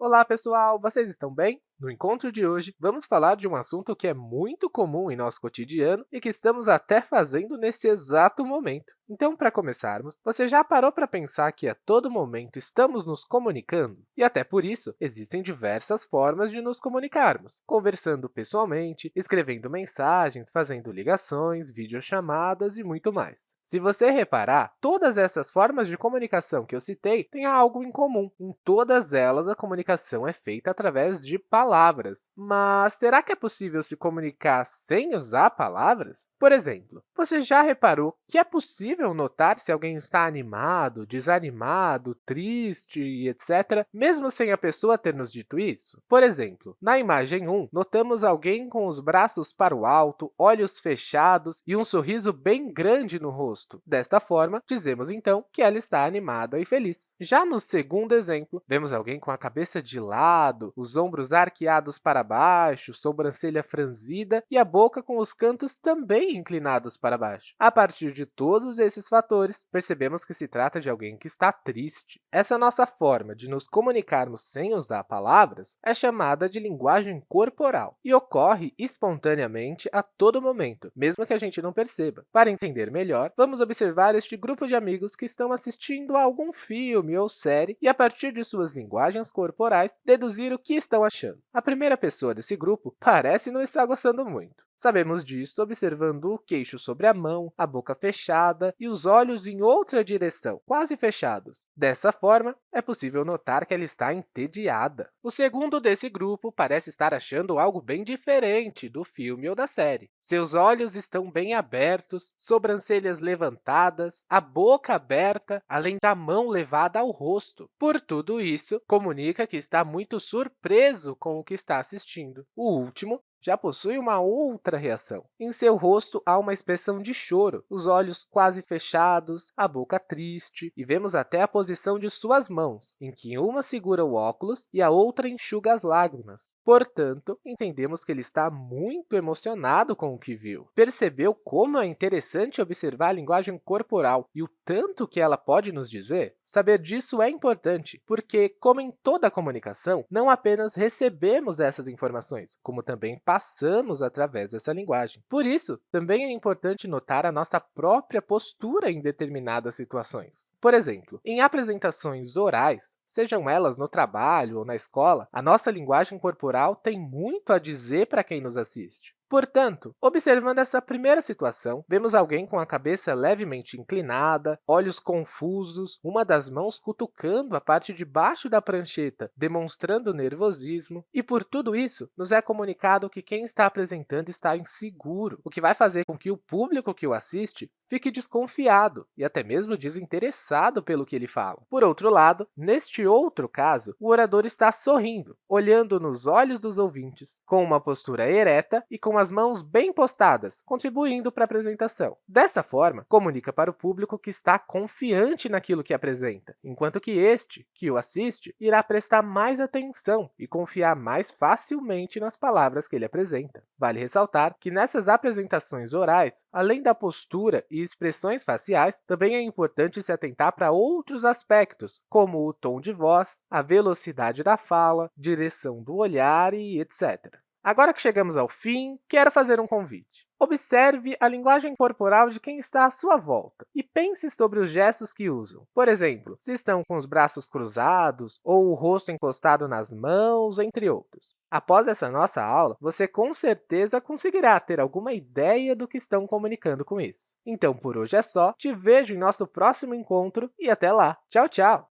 Olá, pessoal! Vocês estão bem? No encontro de hoje, vamos falar de um assunto que é muito comum em nosso cotidiano e que estamos até fazendo nesse exato momento. Então, para começarmos, você já parou para pensar que a todo momento estamos nos comunicando? E até por isso, existem diversas formas de nos comunicarmos, conversando pessoalmente, escrevendo mensagens, fazendo ligações, videochamadas e muito mais. Se você reparar, todas essas formas de comunicação que eu citei têm algo em comum. Em todas elas, a comunicação é feita através de palavras. Mas será que é possível se comunicar sem usar palavras? Por exemplo, você já reparou que é possível notar se alguém está animado, desanimado, triste etc., mesmo sem a pessoa ter nos dito isso? Por exemplo, na imagem 1, notamos alguém com os braços para o alto, olhos fechados e um sorriso bem grande no rosto Desta forma, dizemos, então, que ela está animada e feliz. Já no segundo exemplo, vemos alguém com a cabeça de lado, os ombros arqueados para baixo, sobrancelha franzida e a boca com os cantos também inclinados para baixo. A partir de todos esses fatores, percebemos que se trata de alguém que está triste. Essa nossa forma de nos comunicarmos sem usar palavras é chamada de linguagem corporal e ocorre espontaneamente a todo momento, mesmo que a gente não perceba. Para entender melhor, vamos vamos observar este grupo de amigos que estão assistindo a algum filme ou série e, a partir de suas linguagens corporais, deduzir o que estão achando. A primeira pessoa desse grupo parece não estar gostando muito. Sabemos disso observando o queixo sobre a mão, a boca fechada e os olhos em outra direção, quase fechados. Dessa forma, é possível notar que ela está entediada. O segundo desse grupo parece estar achando algo bem diferente do filme ou da série. Seus olhos estão bem abertos, sobrancelhas levantadas, a boca aberta, além da mão levada ao rosto. Por tudo isso, comunica que está muito surpreso com o que está assistindo. O último já possui uma outra reação. Em seu rosto há uma expressão de choro, os olhos quase fechados, a boca triste, e vemos até a posição de suas mãos, em que uma segura o óculos e a outra enxuga as lágrimas. Portanto, entendemos que ele está muito emocionado com o que viu. Percebeu como é interessante observar a linguagem corporal e o tanto que ela pode nos dizer? Saber disso é importante, porque, como em toda comunicação, não apenas recebemos essas informações, como também passamos através dessa linguagem. Por isso, também é importante notar a nossa própria postura em determinadas situações. Por exemplo, em apresentações orais, sejam elas no trabalho ou na escola, a nossa linguagem corporal tem muito a dizer para quem nos assiste. Portanto, observando essa primeira situação, vemos alguém com a cabeça levemente inclinada, olhos confusos, uma das mãos cutucando a parte de baixo da prancheta, demonstrando nervosismo, e por tudo isso, nos é comunicado que quem está apresentando está inseguro, o que vai fazer com que o público que o assiste fique desconfiado e até mesmo desinteressado pelo que ele fala. Por outro lado, neste outro caso, o orador está sorrindo, olhando nos olhos dos ouvintes, com uma postura ereta e com as mãos bem postadas, contribuindo para a apresentação. Dessa forma, comunica para o público que está confiante naquilo que apresenta, enquanto que este, que o assiste, irá prestar mais atenção e confiar mais facilmente nas palavras que ele apresenta. Vale ressaltar que nessas apresentações orais, além da postura e expressões faciais, também é importante se atentar para outros aspectos, como o tom de voz, a velocidade da fala, direção do olhar e etc. Agora que chegamos ao fim, quero fazer um convite. Observe a linguagem corporal de quem está à sua volta e pense sobre os gestos que usam. Por exemplo, se estão com os braços cruzados ou o rosto encostado nas mãos, entre outros. Após essa nossa aula, você com certeza conseguirá ter alguma ideia do que estão comunicando com isso. Então, por hoje é só. Te vejo em nosso próximo encontro e até lá. Tchau, tchau!